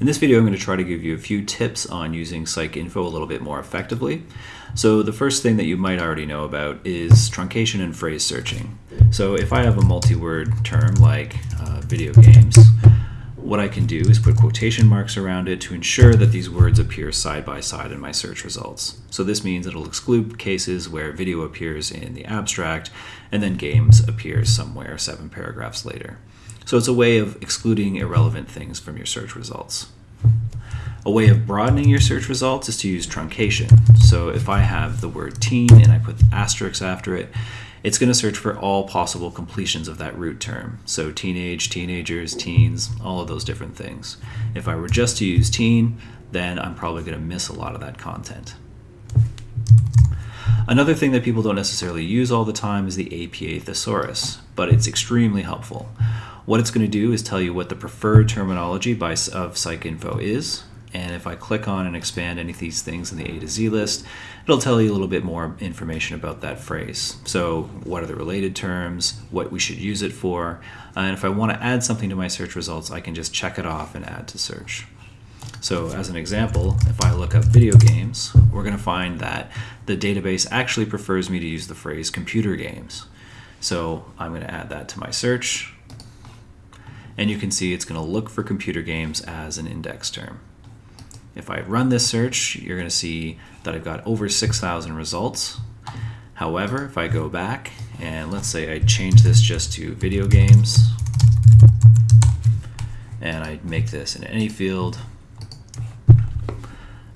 In this video, I'm going to try to give you a few tips on using PsycInfo a little bit more effectively. So the first thing that you might already know about is truncation and phrase searching. So if I have a multi-word term like uh, video games, what I can do is put quotation marks around it to ensure that these words appear side by side in my search results. So this means it'll exclude cases where video appears in the abstract and then games appears somewhere seven paragraphs later. So it's a way of excluding irrelevant things from your search results. A way of broadening your search results is to use truncation. So if I have the word teen and I put asterisks after it, it's going to search for all possible completions of that root term. So teenage, teenagers, teens, all of those different things. If I were just to use teen, then I'm probably going to miss a lot of that content. Another thing that people don't necessarily use all the time is the APA thesaurus, but it's extremely helpful. What it's going to do is tell you what the preferred terminology by, of PsycInfo is. And if I click on and expand any of these things in the A to Z list, it'll tell you a little bit more information about that phrase. So what are the related terms, what we should use it for, uh, and if I want to add something to my search results, I can just check it off and add to search. So as an example, if I look up video games, we're going to find that the database actually prefers me to use the phrase computer games. So I'm going to add that to my search and you can see it's going to look for computer games as an index term. If I run this search, you're going to see that I've got over 6,000 results. However, if I go back and let's say I change this just to video games and I make this in any field,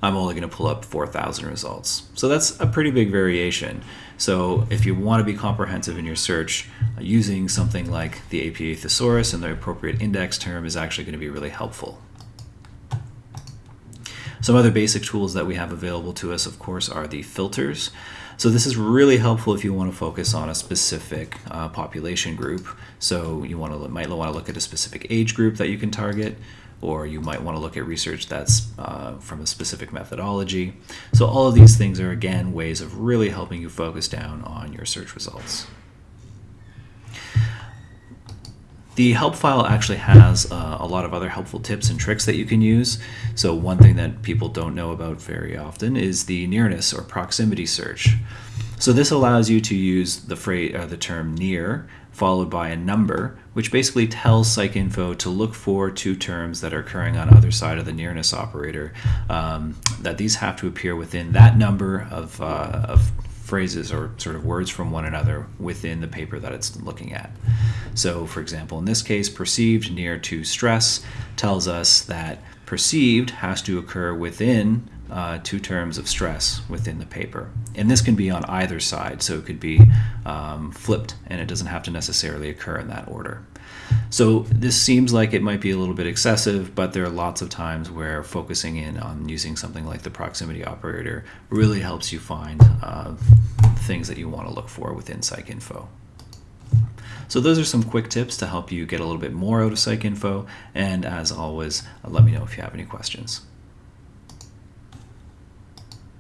I'm only going to pull up 4,000 results. So that's a pretty big variation. So if you want to be comprehensive in your search, using something like the APA thesaurus and the appropriate index term is actually going to be really helpful. Some other basic tools that we have available to us, of course, are the filters. So this is really helpful if you want to focus on a specific uh, population group. So you want to might want to look at a specific age group that you can target, or you might want to look at research that's uh, from a specific methodology. So all of these things are, again, ways of really helping you focus down on your search results. The help file actually has uh, a lot of other helpful tips and tricks that you can use. So one thing that people don't know about very often is the nearness or proximity search. So this allows you to use the phrase, uh, the term near followed by a number, which basically tells PsycInfo to look for two terms that are occurring on either side of the nearness operator, um, that these have to appear within that number of, uh, of phrases or sort of words from one another within the paper that it's looking at. So for example, in this case, perceived near to stress tells us that perceived has to occur within uh, two terms of stress within the paper. And this can be on either side, so it could be um, flipped and it doesn't have to necessarily occur in that order. So this seems like it might be a little bit excessive, but there are lots of times where focusing in on using something like the proximity operator really helps you find uh, things that you want to look for within PsycInfo. So those are some quick tips to help you get a little bit more out of PsycInfo, and as always, let me know if you have any questions.